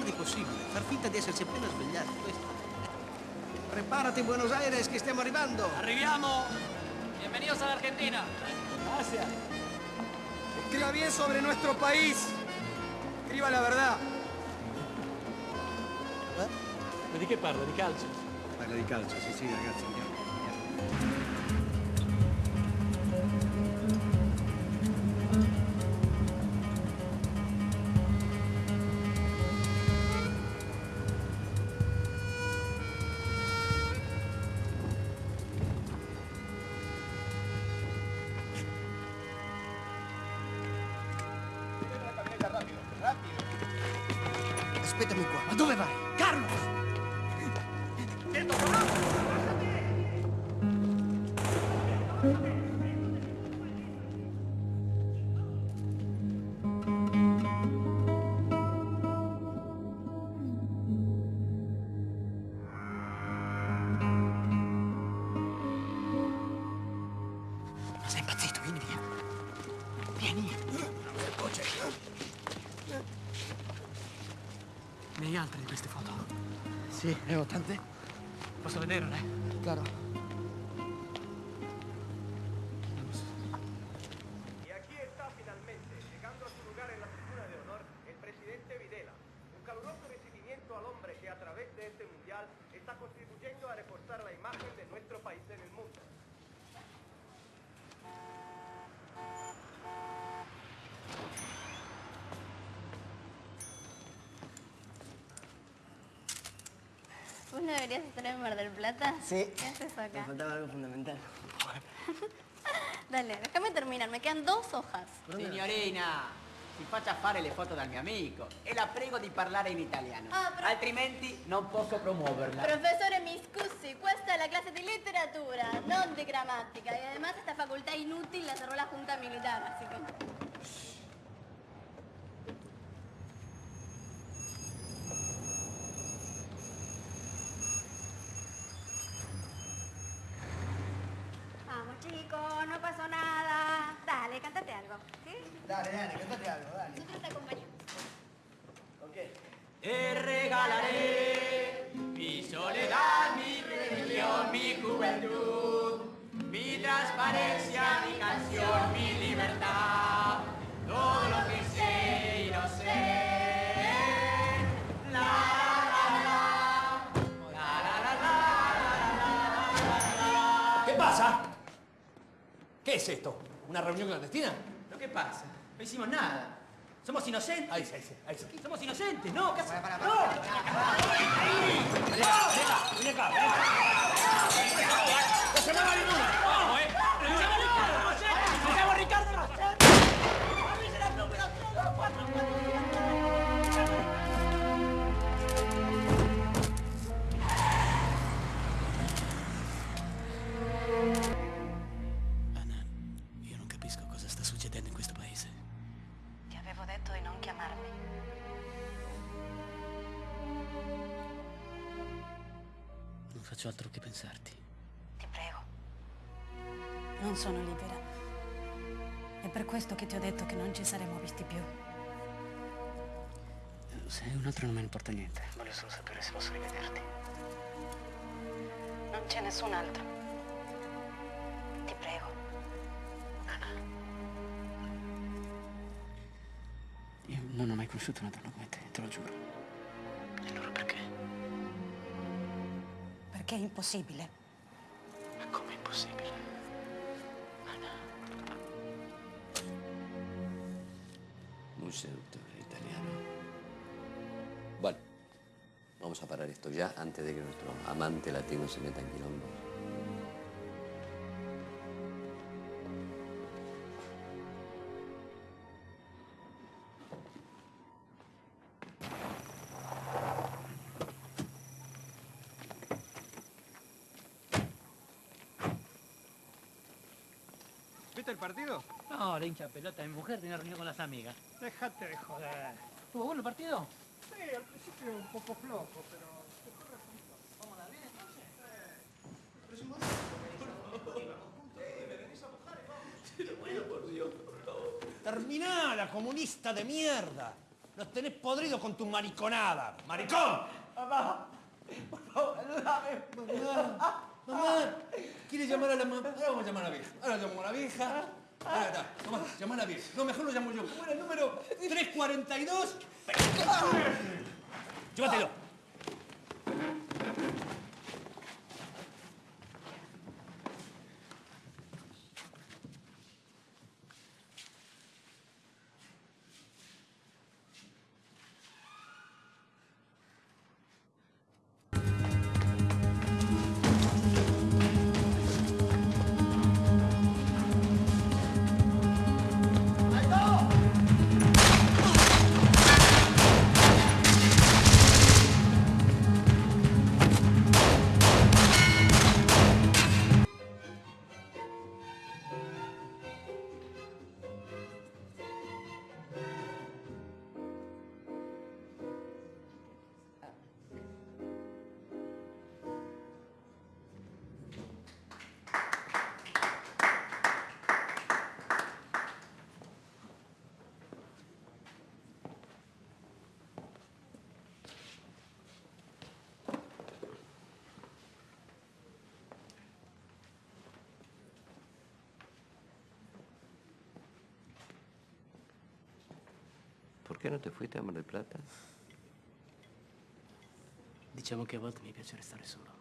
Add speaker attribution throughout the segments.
Speaker 1: tardi possibile. Far finta di essersi appena svegliati, questo.
Speaker 2: Prepárate, Buenos Aires, que stiamo arrivando.
Speaker 3: ¡Arribiamo! Bienvenidos a la Argentina.
Speaker 2: Gracias. Escriba bien sobre nuestro país. Escriba la verdad.
Speaker 3: Ma di che parla? Di calcio?
Speaker 2: Parla di calcio, sì, sì, ragazzi, andiamo. andiamo. Aspettami qua. Ma dove vai? Carlos! Sì, ne ho tante.
Speaker 3: Posso vederle?
Speaker 2: Claro.
Speaker 4: No deberías estar en Mar del Plata?
Speaker 2: Sí.
Speaker 4: ¿Qué haces acá?
Speaker 2: faltaba algo fundamental.
Speaker 4: Dale, déjame terminar. Me quedan dos hojas.
Speaker 5: Signorina, si faccia fare le foto dal mio amico e la prego di parlare in italiano.
Speaker 4: Ah,
Speaker 5: Altrimenti non posso promuoverla.
Speaker 4: Professore, mi scusi, questa è la clase di letteratura, non di grammatica. Y además esta facultad inútil la cerró la Junta Militar, así que... Chicos, no pasó nada. Dale, cántate algo, ¿sí?
Speaker 2: Dale, dale, cantate algo, dale.
Speaker 4: Nosotros te acompañamos.
Speaker 2: Ok.
Speaker 5: Te regalaré mi soledad, mi religión, mi juventud, mi transparencia, mi canción, mi
Speaker 6: ¿Qué es esto? ¿Una reunión clandestina?
Speaker 5: ¿Lo que pasa? No hicimos nada. Somos inocentes.
Speaker 6: Ahí sí, ahí sí, ahí sí.
Speaker 5: Somos inocentes, no, ¿qué haces?
Speaker 6: Vení acá, vení acá. ¡No se mueva ninguna!
Speaker 1: Faccio altro che pensarti.
Speaker 4: Ti prego.
Speaker 7: Non sono libera. È per questo che ti ho detto che non ci saremmo visti più.
Speaker 1: Se è un altro non me ne importa niente. Voglio solo sapere se posso rivederti.
Speaker 7: Non c'è nessun altro.
Speaker 4: Ti prego.
Speaker 1: Io non ho mai conosciuto una donna come te, te lo giuro. Perché
Speaker 7: è impossibile.
Speaker 1: Ma com'è impossibile? Anna.
Speaker 8: Muy seductor italiano. Bueno, vamos a parar esto ya antes de que nuestro amante latino se meta en quilombo.
Speaker 2: ¿Viste el partido?
Speaker 3: No, la hincha pelota. Mi mujer tenía reunión con las amigas.
Speaker 2: Déjate de joder.
Speaker 3: ¿Tuvo bueno el partido?
Speaker 2: Sí, al principio un poco flojo, pero...
Speaker 6: Terminala, comunista de mierda. Los tenés podridos con tu mariconada. ¡Maricón!
Speaker 5: Papá, por favor, ayúdame.
Speaker 6: Mamá, mamá, ¿quieres llamar a la mamá? Ahora vamos a llamar a la vieja. Ahora llamo a la vieja. Ahora está. Tomá, llama a la vieja. No, mejor lo llamo yo. ¿Cómo era el número? 342. Llévatelo.
Speaker 8: Qué no te fuiste a Mar del Plata?
Speaker 1: Diciamo che a volte mi piace restare solo.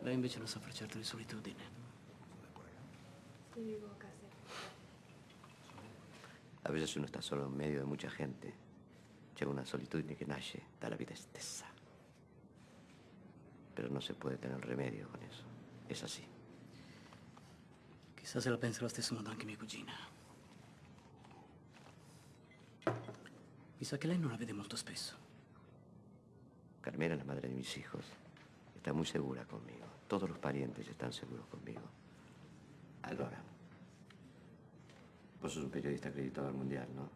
Speaker 1: Lei invece non soffre certo di solitudine.
Speaker 8: A veces uno está solo en medio de mucha gente. Llega una solitud que nace, da la vida estesa. Pero no se puede tener remedio con eso. Es así.
Speaker 1: Chissà se la pensa allo stesso modo anche mia cugina. Sa che lei non la vede molto spesso.
Speaker 8: Carmela, la madre de mis hijos, está muy segura conmigo. Todos los parientes están seguros conmigo. Álvaro, vos sos un periodista acreditado al mundial, ¿no?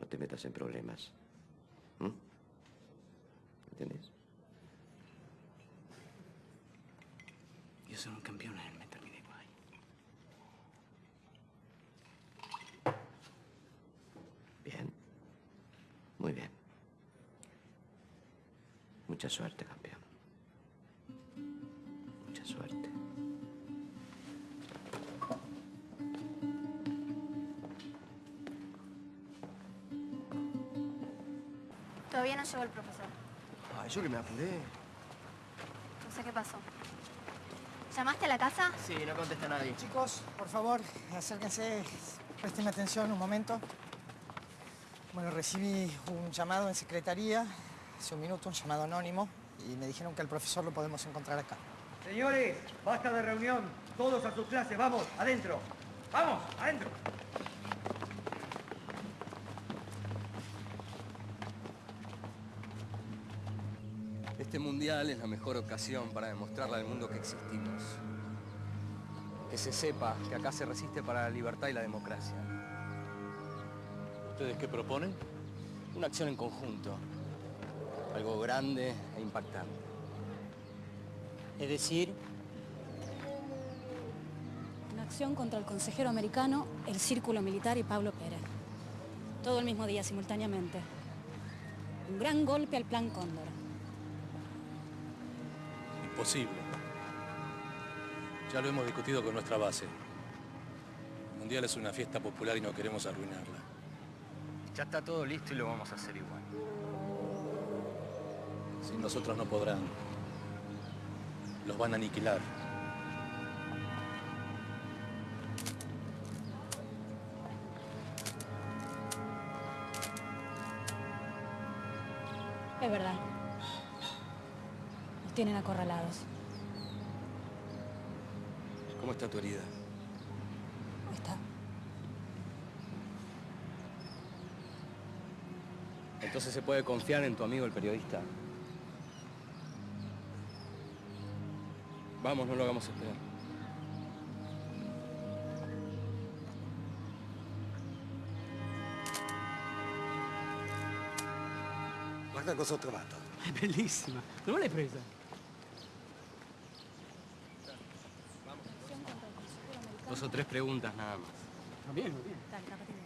Speaker 8: No te metas en problemas. ¿Mm? ¿Entendés?
Speaker 1: Io sono un campione nel mettermi nei guai.
Speaker 8: Bien. Muy bien. Mucha suerte, campeón. Mucha suerte.
Speaker 4: Todavía no llegó el profesor.
Speaker 2: Ay, yo que me apuré.
Speaker 4: No sé qué pasó. ¿Llamaste a la casa?
Speaker 5: Sí, no contesta nadie.
Speaker 9: Chicos, por favor, acérquense, presten atención un momento. Bueno, recibí un llamado en secretaría, hace un minuto, un llamado anónimo, y me dijeron que el profesor lo podemos encontrar acá.
Speaker 10: Señores, basta de reunión. Todos a sus clases. Vamos, adentro. Vamos, adentro.
Speaker 11: Este mundial es la mejor ocasión para demostrarle al mundo que existimos. Que se sepa que acá se resiste para la libertad y la democracia.
Speaker 12: ¿Ustedes qué proponen?
Speaker 11: Una acción en conjunto. Algo grande e impactante.
Speaker 3: Es decir,
Speaker 7: Una acción contra el consejero americano, el Círculo Militar y Pablo Pérez. Todo el mismo día, simultáneamente. Un gran golpe al Plan Cóndor.
Speaker 12: Imposible. Ya lo hemos discutido con nuestra base. El Mundial es una fiesta popular y no queremos arruinarla.
Speaker 11: Ya está todo listo y lo vamos a hacer igual.
Speaker 12: Sin nosotros no podrán. Los van a aniquilar.
Speaker 7: Es verdad. Nos tienen acorralados.
Speaker 11: ¿Cómo está tu herida?
Speaker 7: Está.
Speaker 11: Entonces se puede confiar en tu amigo el periodista. Vamos, no lo hagamos esperar.
Speaker 2: Guarda cosa ho trovato.
Speaker 3: È bellissima. Dove l'hai presa?
Speaker 11: Dos o tres preguntas nada más.
Speaker 3: Va bene, va
Speaker 7: bien.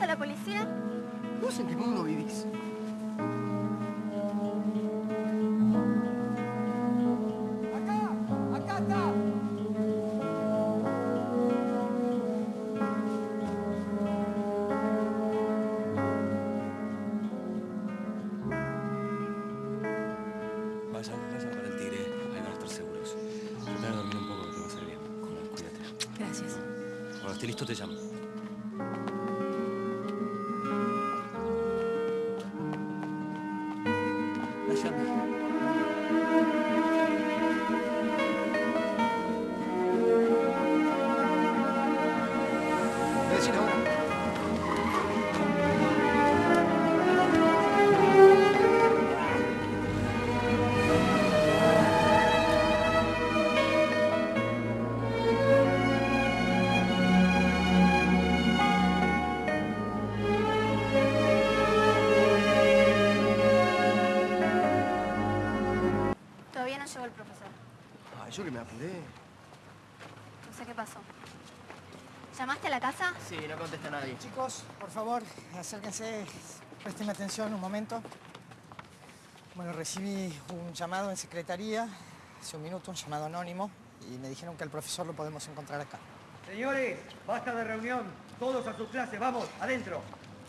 Speaker 4: A la policía?
Speaker 2: ¿Vos en qué mundo vivís?
Speaker 9: ¡Acá está!
Speaker 11: Vayan,
Speaker 2: yo que me apuré.
Speaker 4: No sé qué pasó. ¿Llamaste a la casa?
Speaker 2: Sí, no contesta nadie.
Speaker 9: Chicos, por favor, acérquense, presten atención un momento. Bueno, recibí un llamado en secretaría, hace un minuto, un llamado anónimo, y me dijeron que el profesor lo podemos encontrar acá.
Speaker 10: Señores, basta de reunión. Todos a sus clases. Vamos, adentro.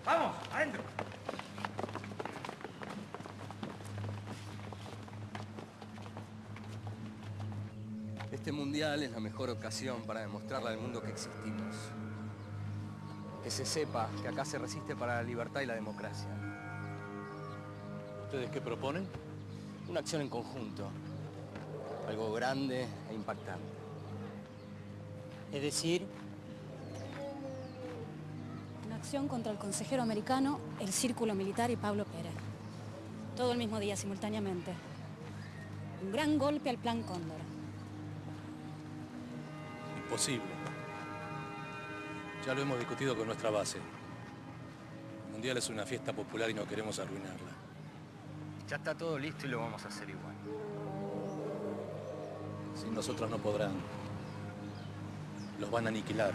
Speaker 10: Vamos, adentro.
Speaker 11: Este mundial es la mejor ocasión para demostrarle al mundo que existimos. Que se sepa que acá se resiste para la libertad y la democracia.
Speaker 12: ¿Ustedes qué proponen?
Speaker 11: Una acción en conjunto. Algo grande e impactante.
Speaker 3: Es decir,
Speaker 7: Una acción contra el consejero americano, el Círculo Militar y Pablo Pérez. Todo el mismo día, simultáneamente. Un gran golpe al Plan Cóndor.
Speaker 12: Imposible. Ya lo hemos discutido con nuestra base. El Mundial es una fiesta popular y no queremos arruinarla.
Speaker 11: Ya está todo listo y lo vamos a hacer igual.
Speaker 12: Sin nosotros no podrán. Los van a aniquilar.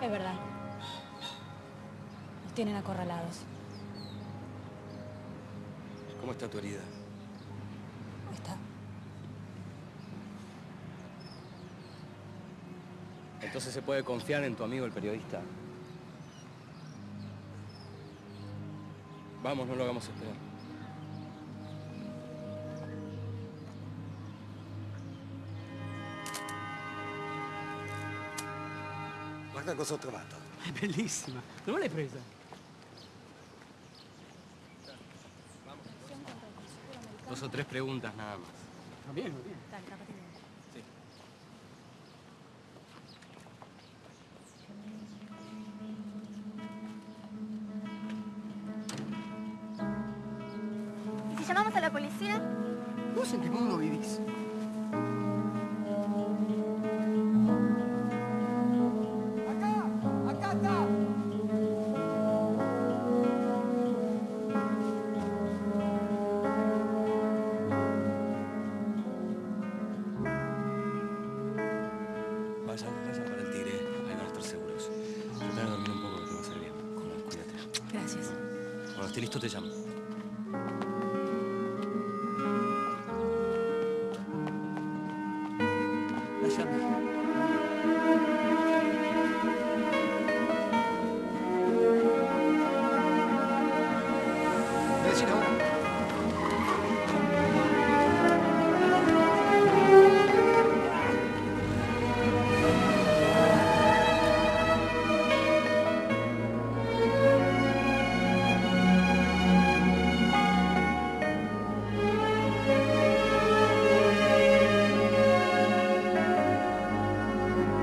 Speaker 7: Es verdad. Tienen acorralados.
Speaker 11: ¿Cómo está tu herida?
Speaker 7: Está.
Speaker 11: Entonces se puede confiar en tu amigo el periodista. Vamos, no lo hagamos esperar.
Speaker 2: Guarda cosa ho trovato.
Speaker 3: è bellissima. Dove l'hai presa?
Speaker 11: Dos o tres preguntas nada más.
Speaker 7: Dale, rápate bien.
Speaker 11: Cuando esté listo te llamo.
Speaker 9: La llave.
Speaker 2: Voy a decir ahora.